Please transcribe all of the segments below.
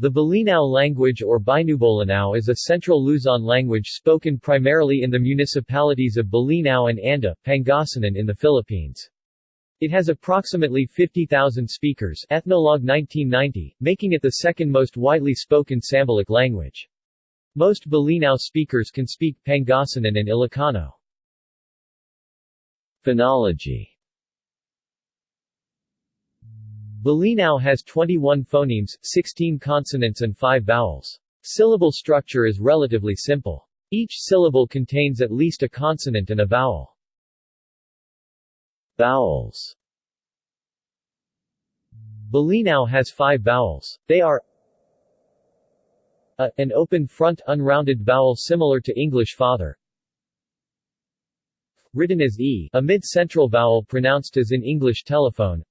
The Bolinao language or Binubolinao is a Central Luzon language spoken primarily in the municipalities of Bolinao and Anda, Pangasinan in the Philippines. It has approximately 50,000 speakers Ethnologue 1990, making it the second most widely spoken Sambalic language. Most Bolinao speakers can speak Pangasinan and Ilocano. Phonology Bolinao has 21 phonemes, 16 consonants and 5 vowels. Syllable structure is relatively simple. Each syllable contains at least a consonant and a vowel. Vowels Bolinao has five vowels. They are a, an open front unrounded vowel similar to English father. Written as e, a mid-central vowel pronounced as in English telephone.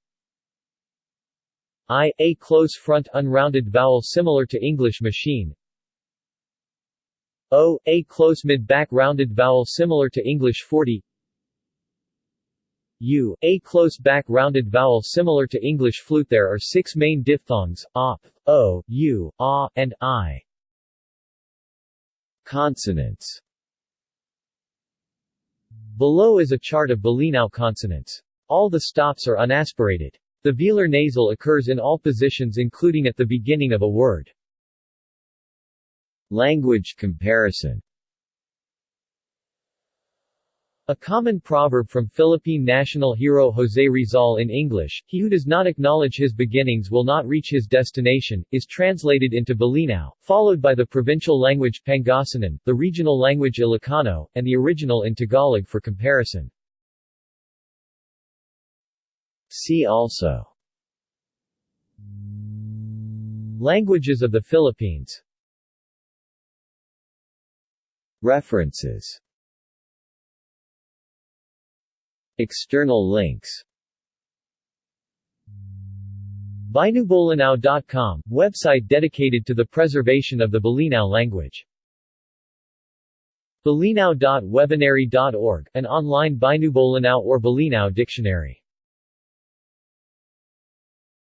I, a close front unrounded vowel similar to English machine. O, a close mid-back rounded vowel similar to English 40. U, a close back rounded vowel similar to English flute. There are six main diphthongs, op, o, u, a, and i. Consonants Below is a chart of Bolinao consonants. All the stops are unaspirated. The velar nasal occurs in all positions including at the beginning of a word. Language comparison a common proverb from Philippine national hero José Rizal in English, he who does not acknowledge his beginnings will not reach his destination, is translated into Bolinao, followed by the provincial language Pangasinan, the regional language Ilocano, and the original in Tagalog for comparison. See also. Languages of the Philippines. References. External links. Binubolinao.com, website dedicated to the preservation of the Bolinao language. Bolinao.webonary.org, an online Binubolinao or Bolinao dictionary